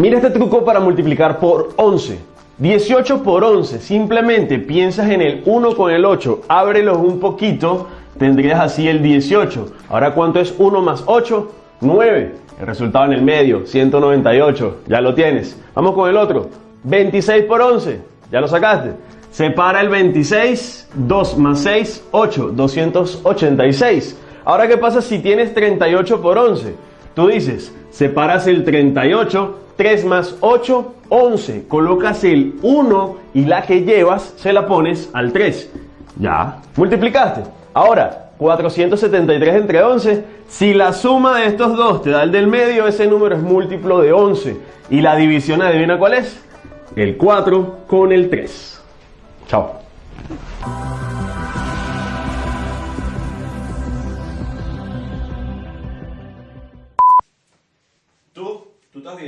Mira este truco para multiplicar por 11. 18 por 11, simplemente piensas en el 1 con el 8, ábrelos un poquito, tendrías así el 18. Ahora, ¿cuánto es 1 más 8? 9. El resultado en el medio, 198. Ya lo tienes. Vamos con el otro. 26 por 11. Ya lo sacaste. Separa el 26, 2 más 6, 8, 286. Ahora, ¿qué pasa si tienes 38 por 11? Tú dices, separas el 38, 3 más 8, 11. Colocas el 1 y la que llevas se la pones al 3. Ya. Multiplicaste. Ahora, 473 entre 11. Si la suma de estos dos te da el del medio, ese número es múltiplo de 11. Y la división, adivina cuál es. El 4 con el 3. Chao. ¿Tú? ¿Tú estás bien?